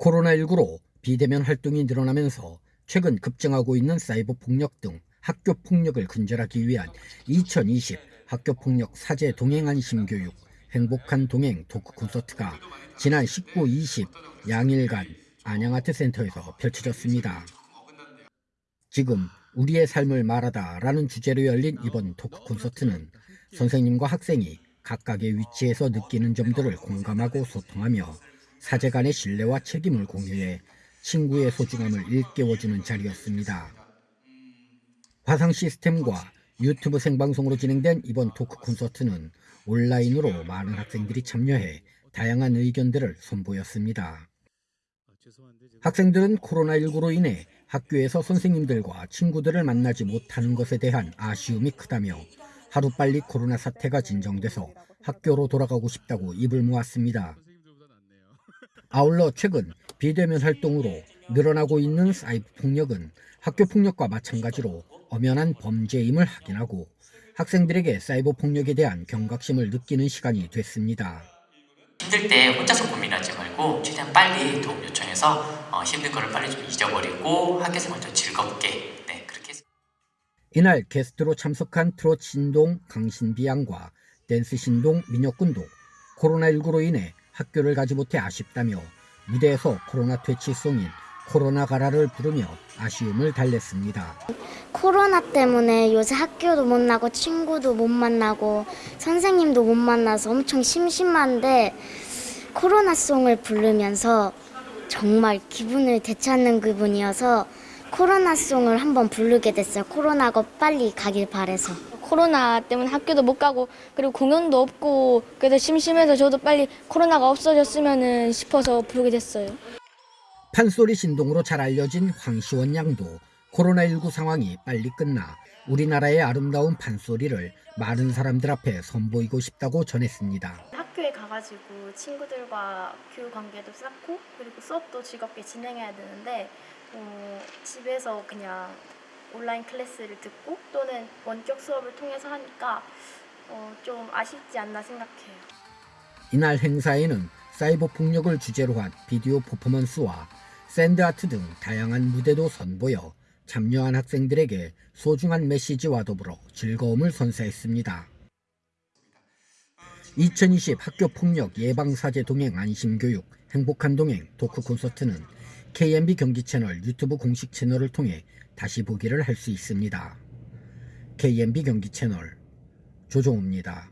코로나19로 비대면 활동이 늘어나면서 최근 급증하고 있는 사이버 폭력 등 학교 폭력을 근절하기 위한 2020 학교 폭력 사제 동행 안심 교육 행복한 동행 토크 콘서트가 지난 19, 20 양일간 안양아트 센터에서 펼쳐졌습니다. 지금 우리의 삶을 말하다 라는 주제로 열린 이번 토크 콘서트는 선생님과 학생이 각각의 위치에서 느끼는 점들을 공감하고 소통하며 사제 간의 신뢰와 책임을 공유해 친구의 소중함을 일깨워주는 자리였습니다. 화상 시스템과 유튜브 생방송으로 진행된 이번 토크 콘서트는 온라인으로 많은 학생들이 참여해 다양한 의견들을 선보였습니다. 학생들은 코로나19로 인해 학교에서 선생님들과 친구들을 만나지 못하는 것에 대한 아쉬움이 크다며 하루빨리 코로나 사태가 진정돼서 학교로 돌아가고 싶다고 입을 모았습니다. 아울러 최근 비대면 활동으로 늘어나고 있는 사이버 폭력은 학교 폭력과 마찬가지로 엄연한 범죄임을 확인하고 학생들에게 사이버 폭력에 대한 경각심을 느끼는 시간이 됐습니다. 힘들 때 혼자서 고민하지 말고 최대한 빨리 도움 요청해서 어, 힘든 거를 빨리 좀 잊어버리고 학교 생활 좀 즐겁게 네 그렇게 해서 이날 게스트로 참석한 트롯 신동 강신비 양과 댄스 신동 민혁군도 코로나19로 인해 학교를 가지 못해 아쉽다며 무대에서 코로나 퇴치송인 코로나 가라를 부르며 아쉬움을 달랬습니다. 코로나 때문에 요새 학교도 못 나고 친구도 못 만나고 선생님도 못 만나서 엄청 심심한데 코로나 송을 부르면서 정말 기분을 되찾는 기분이어서 코로나 송을 한번 부르게 됐어요. 코로나가 빨리 가길 바래서. 코로나 때문에 학교도 못 가고 그리고 공연도 없고 그래서 심심해서 저도 빨리 코로나가 없어졌으면 싶어서 부르게 됐어요. 판소리 신동으로 잘 알려진 황시원 양도 코로나19 상황이 빨리 끝나 우리나라의 아름다운 판소리를 많은 사람들 앞에 선보이고 싶다고 전했습니다. 학교에 가가지고 친구들과 교육 관계도 쌓고 그리고 수업도 즐겁게 진행해야 되는데 어, 집에서 그냥 온라인 클래스를 듣고 또는 원격 수업을 통해서 하니까 어, 좀 아쉽지 않나 생각해요. 이날 행사에는 사이버 폭력을 주제로 한 비디오 퍼포먼스와 샌드아트 등 다양한 무대도 선보여 참여한 학생들에게 소중한 메시지와 더불어 즐거움을 선사했습니다. 2020 학교 폭력 예방 사제 동행 안심 교육 행복한 동행 토크 콘서트는 KMB 경기 채널 유튜브 공식 채널을 통해 다시 보기를 할 수 있습니다. KMB 경기 채널 조종호입니다.